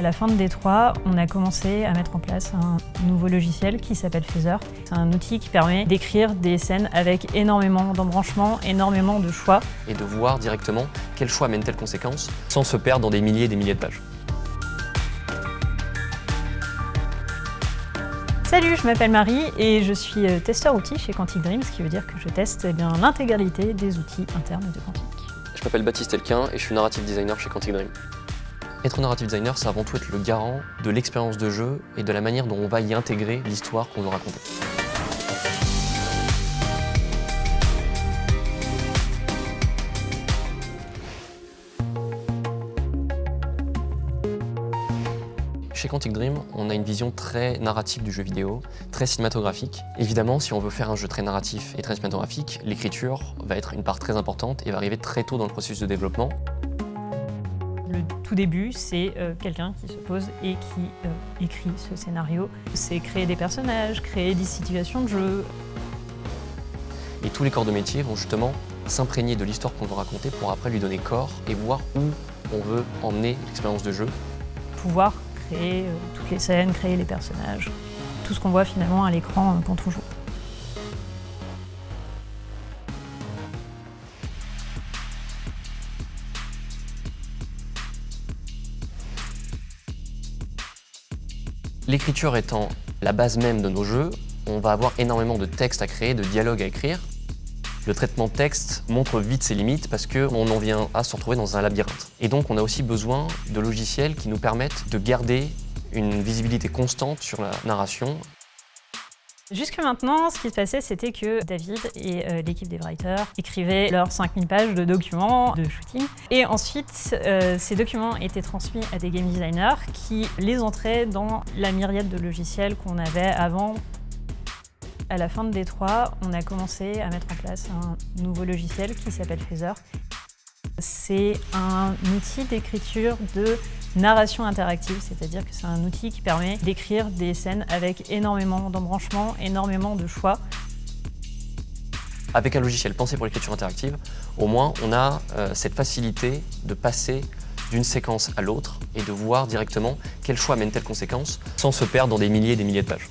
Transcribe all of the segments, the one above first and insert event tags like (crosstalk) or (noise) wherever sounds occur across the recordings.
À la fin de D3, on a commencé à mettre en place un nouveau logiciel qui s'appelle Phaser. C'est un outil qui permet d'écrire des scènes avec énormément d'embranchements, énormément de choix. Et de voir directement quel choix mène telle conséquence sans se perdre dans des milliers et des milliers de pages. Salut, je m'appelle Marie et je suis euh, testeur outils chez Quantic Dream, ce qui veut dire que je teste eh l'intégralité des outils internes de Quantic. Je m'appelle Baptiste Elquin et je suis narrative designer chez Quantic Dream. Être narrative designer, c'est avant tout être le garant de l'expérience de jeu et de la manière dont on va y intégrer l'histoire qu'on veut raconter. Chez Quantic Dream, on a une vision très narrative du jeu vidéo, très cinématographique. Évidemment, si on veut faire un jeu très narratif et très cinématographique, l'écriture va être une part très importante et va arriver très tôt dans le processus de développement. Le tout début, c'est euh, quelqu'un qui se pose et qui euh, écrit ce scénario. C'est créer des personnages, créer des situations de jeu. Et tous les corps de métier vont justement s'imprégner de l'histoire qu'on veut raconter pour après lui donner corps et voir où on veut emmener l'expérience de jeu. Pouvoir créer euh, toutes les scènes, créer les personnages, tout ce qu'on voit finalement à l'écran quand on joue. L'écriture étant la base même de nos jeux, on va avoir énormément de textes à créer, de dialogues à écrire. Le traitement texte montre vite ses limites parce qu'on en vient à se retrouver dans un labyrinthe. Et donc on a aussi besoin de logiciels qui nous permettent de garder une visibilité constante sur la narration. Jusque maintenant, ce qui se passait, c'était que David et euh, l'équipe des writers écrivaient leurs 5000 pages de documents de shooting. Et ensuite, euh, ces documents étaient transmis à des game designers qui les entraient dans la myriade de logiciels qu'on avait avant à la fin de D3, on a commencé à mettre en place un nouveau logiciel qui s'appelle Phaser. C'est un outil d'écriture de narration interactive, c'est-à-dire que c'est un outil qui permet d'écrire des scènes avec énormément d'embranchements, énormément de choix. Avec un logiciel pensé pour l'écriture interactive, au moins on a euh, cette facilité de passer d'une séquence à l'autre et de voir directement quel choix mène telle conséquence sans se perdre dans des milliers et des milliers de pages.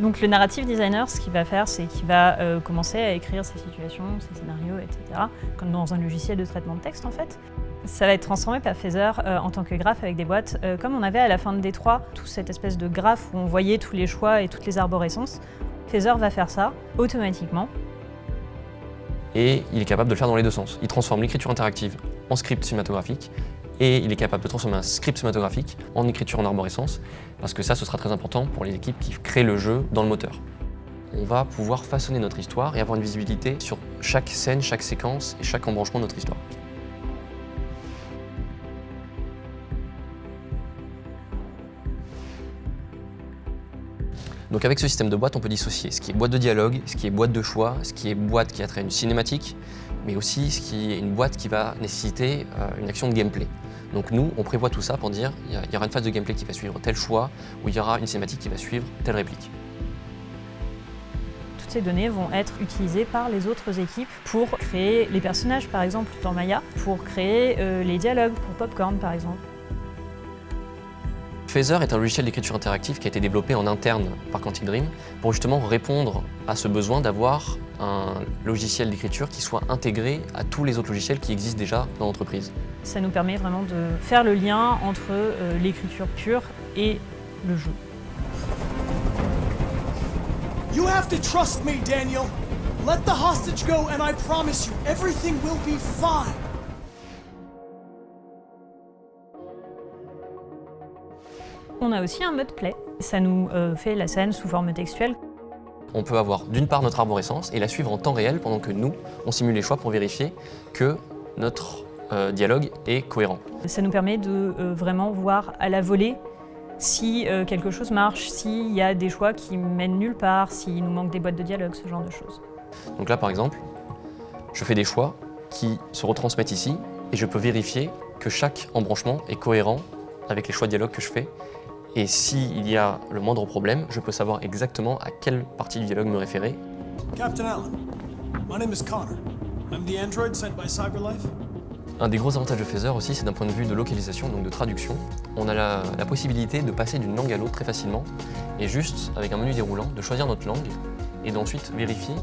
Donc le narrative designer, ce qu'il va faire, c'est qu'il va euh, commencer à écrire ses situations, ses scénarios, etc. Comme dans un logiciel de traitement de texte en fait. Ça va être transformé par Phaser euh, en tant que graphe avec des boîtes, euh, comme on avait à la fin de D3, tout cette espèce de graphe où on voyait tous les choix et toutes les arborescences. Phaser va faire ça automatiquement. Et il est capable de le faire dans les deux sens. Il transforme l'écriture interactive en script cinématographique et il est capable de transformer un script cinématographique en écriture en arborescence, parce que ça, ce sera très important pour les équipes qui créent le jeu dans le moteur. On va pouvoir façonner notre histoire et avoir une visibilité sur chaque scène, chaque séquence et chaque embranchement de notre histoire. Donc avec ce système de boîte, on peut dissocier ce qui est boîte de dialogue, ce qui est boîte de choix, ce qui est boîte qui a trait à une cinématique, mais aussi ce qui est une boîte qui va nécessiter euh, une action de gameplay. Donc nous, on prévoit tout ça pour dire il y aura une phase de gameplay qui va suivre tel choix, ou il y aura une cinématique qui va suivre telle réplique. Toutes ces données vont être utilisées par les autres équipes pour créer les personnages, par exemple, dans Maya, pour créer euh, les dialogues pour Popcorn, par exemple. Phaser est un logiciel d'écriture interactive qui a été développé en interne par Quantic Dream pour justement répondre à ce besoin d'avoir un logiciel d'écriture qui soit intégré à tous les autres logiciels qui existent déjà dans l'entreprise. Ça nous permet vraiment de faire le lien entre euh, l'écriture pure et le jeu. You have to trust me, Daniel. Let the hostage go and I promise you everything will be fine. On a aussi un mode play. Ça nous euh, fait la scène sous forme textuelle. On peut avoir d'une part notre arborescence et la suivre en temps réel pendant que nous, on simule les choix pour vérifier que notre euh, dialogue est cohérent. Ça nous permet de euh, vraiment voir à la volée si quelque chose marche, s'il y a des choix qui mènent nulle part, s'il nous manque des boîtes de dialogue, ce genre de choses. Donc là, par exemple, je fais des choix qui se retransmettent ici et je peux vérifier que chaque embranchement est cohérent avec les choix de dialogue que je fais et s'il y a le moindre problème, je peux savoir exactement à quelle partie du dialogue me référer. Captain Allen, My name is Connor. I'm the android sent by CyberLife. Un des gros avantages de Phaser aussi, c'est d'un point de vue de localisation, donc de traduction. On a la, la possibilité de passer d'une langue à l'autre très facilement et juste, avec un menu déroulant, de choisir notre langue et d'ensuite vérifier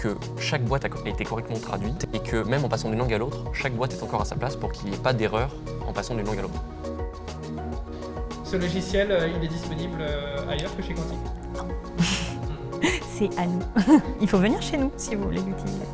que chaque boîte a été correctement traduite et que même en passant d'une langue à l'autre, chaque boîte est encore à sa place pour qu'il n'y ait pas d'erreur en passant d'une langue à l'autre. Ce logiciel, euh, il est disponible euh, ailleurs que chez Quantic (laughs) C'est à nous. (laughs) Il faut venir chez nous si vous voulez l'utiliser.